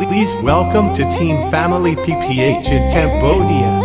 Please welcome to Team Family PPH in Cambodia.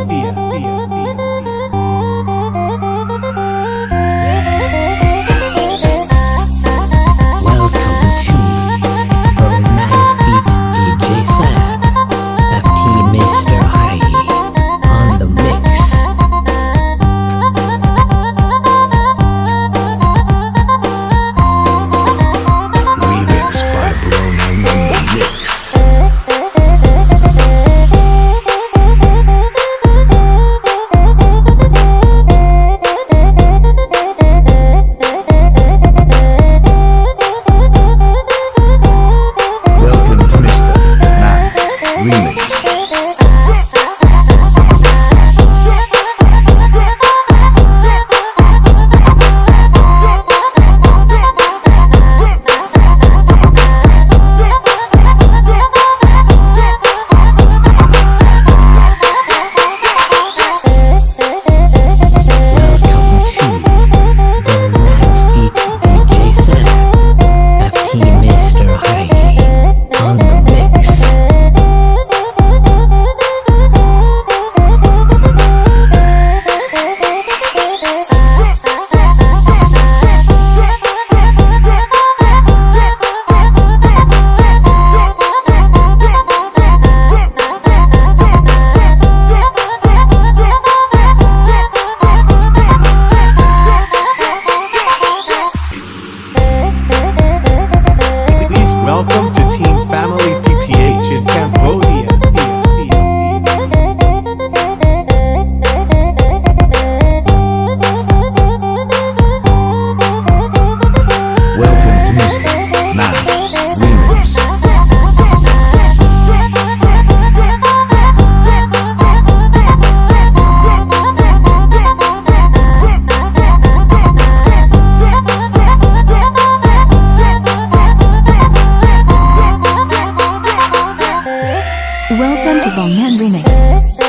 Welcome to Henry Remix.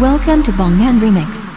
Welcome to Bonghan Remix.